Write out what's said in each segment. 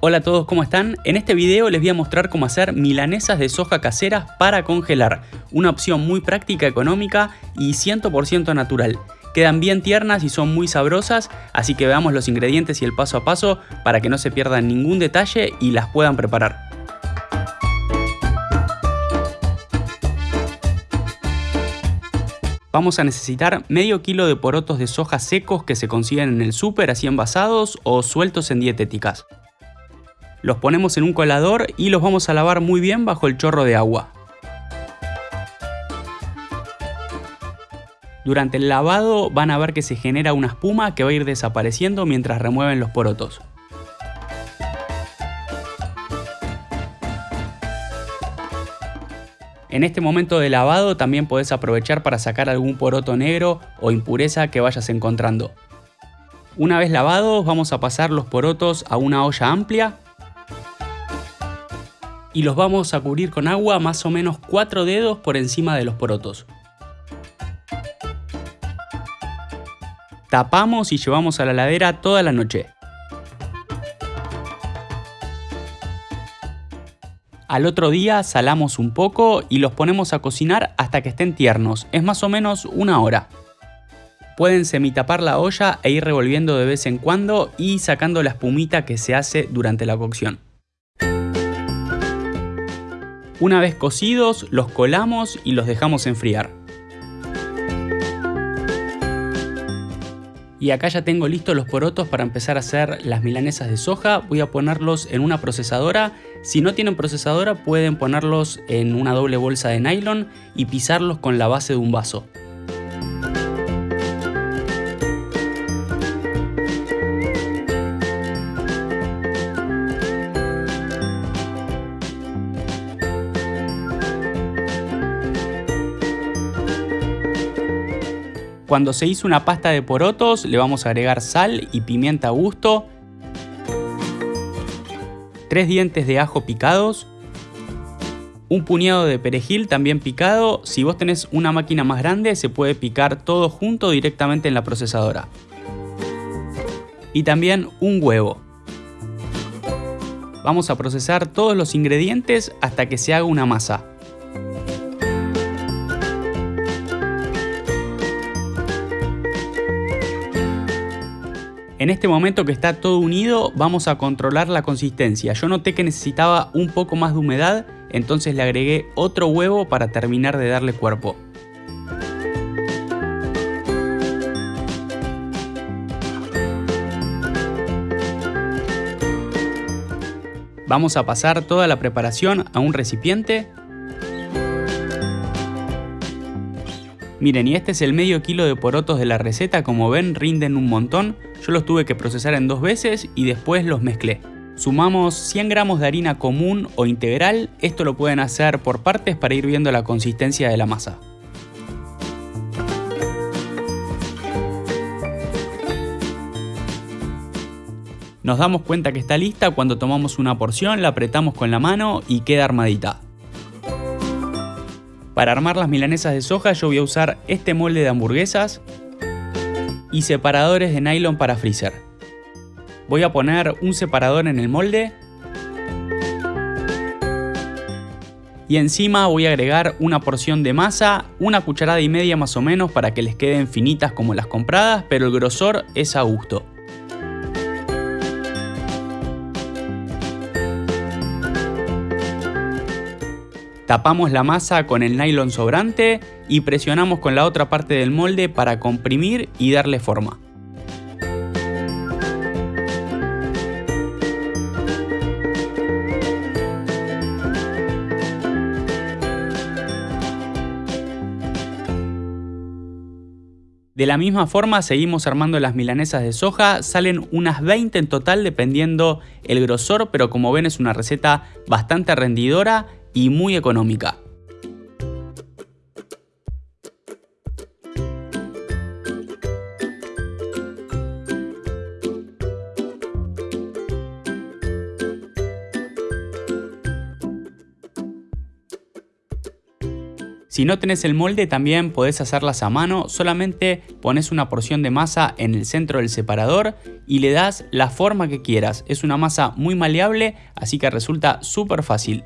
Hola a todos, ¿cómo están? En este video les voy a mostrar cómo hacer milanesas de soja caseras para congelar. Una opción muy práctica, económica y 100% natural. Quedan bien tiernas y son muy sabrosas, así que veamos los ingredientes y el paso a paso para que no se pierdan ningún detalle y las puedan preparar. Vamos a necesitar medio kilo de porotos de soja secos que se consiguen en el súper así envasados o sueltos en dietéticas. Los ponemos en un colador y los vamos a lavar muy bien bajo el chorro de agua. Durante el lavado van a ver que se genera una espuma que va a ir desapareciendo mientras remueven los porotos. En este momento de lavado también podés aprovechar para sacar algún poroto negro o impureza que vayas encontrando. Una vez lavados vamos a pasar los porotos a una olla amplia y los vamos a cubrir con agua más o menos 4 dedos por encima de los porotos. Tapamos y llevamos a la ladera toda la noche. Al otro día salamos un poco y los ponemos a cocinar hasta que estén tiernos, es más o menos una hora. Pueden semitapar la olla e ir revolviendo de vez en cuando y sacando la espumita que se hace durante la cocción. Una vez cocidos, los colamos y los dejamos enfriar. Y acá ya tengo listos los porotos para empezar a hacer las milanesas de soja. Voy a ponerlos en una procesadora. Si no tienen procesadora pueden ponerlos en una doble bolsa de nylon y pisarlos con la base de un vaso. Cuando se hizo una pasta de porotos le vamos a agregar sal y pimienta a gusto, 3 dientes de ajo picados, un puñado de perejil también picado, si vos tenés una máquina más grande se puede picar todo junto directamente en la procesadora. Y también un huevo. Vamos a procesar todos los ingredientes hasta que se haga una masa. En este momento que está todo unido vamos a controlar la consistencia. Yo noté que necesitaba un poco más de humedad, entonces le agregué otro huevo para terminar de darle cuerpo. Vamos a pasar toda la preparación a un recipiente Miren, y este es el medio kilo de porotos de la receta, como ven rinden un montón, yo los tuve que procesar en dos veces y después los mezclé. Sumamos 100 gramos de harina común o integral, esto lo pueden hacer por partes para ir viendo la consistencia de la masa. Nos damos cuenta que está lista cuando tomamos una porción, la apretamos con la mano y queda armadita. Para armar las milanesas de soja yo voy a usar este molde de hamburguesas y separadores de nylon para freezer. Voy a poner un separador en el molde y encima voy a agregar una porción de masa, una cucharada y media más o menos para que les queden finitas como las compradas, pero el grosor es a gusto. Tapamos la masa con el nylon sobrante y presionamos con la otra parte del molde para comprimir y darle forma. De la misma forma seguimos armando las milanesas de soja, salen unas 20 en total dependiendo el grosor, pero como ven es una receta bastante rendidora y muy económica. Si no tenés el molde también podés hacerlas a mano, solamente pones una porción de masa en el centro del separador y le das la forma que quieras. Es una masa muy maleable, así que resulta súper fácil.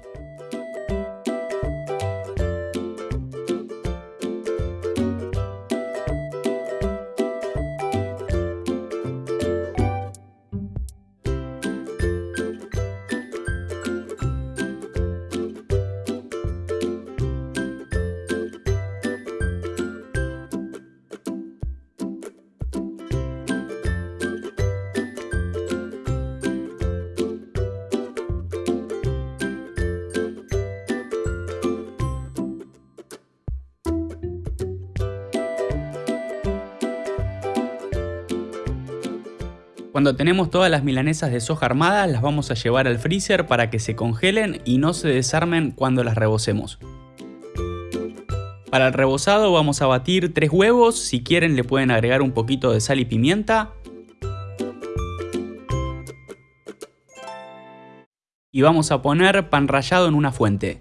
Cuando tenemos todas las milanesas de soja armadas las vamos a llevar al freezer para que se congelen y no se desarmen cuando las rebocemos. Para el rebozado vamos a batir 3 huevos, si quieren le pueden agregar un poquito de sal y pimienta. Y vamos a poner pan rallado en una fuente.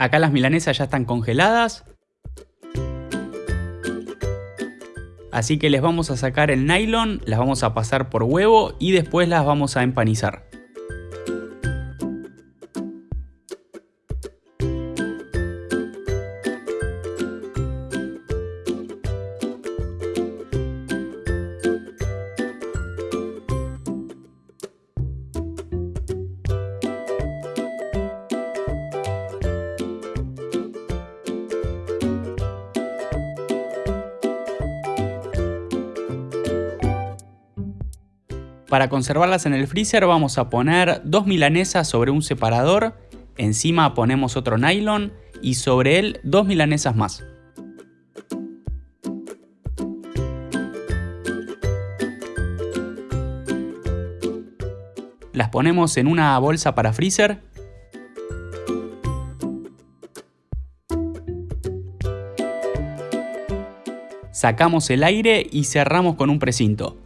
Acá las milanesas ya están congeladas. Así que les vamos a sacar el nylon, las vamos a pasar por huevo y después las vamos a empanizar. Para conservarlas en el freezer vamos a poner dos milanesas sobre un separador, encima ponemos otro nylon y sobre él dos milanesas más. Las ponemos en una bolsa para freezer sacamos el aire y cerramos con un precinto.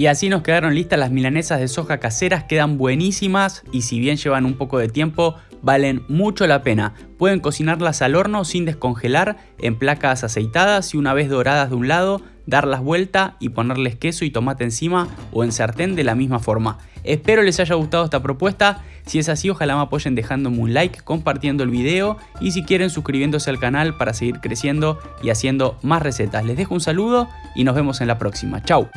Y así nos quedaron listas las milanesas de soja caseras, quedan buenísimas y si bien llevan un poco de tiempo, valen mucho la pena. Pueden cocinarlas al horno sin descongelar en placas aceitadas y una vez doradas de un lado, darlas vuelta y ponerles queso y tomate encima o en sartén de la misma forma. Espero les haya gustado esta propuesta, si es así ojalá me apoyen dejándome un like, compartiendo el video y si quieren suscribiéndose al canal para seguir creciendo y haciendo más recetas. Les dejo un saludo y nos vemos en la próxima. Chau.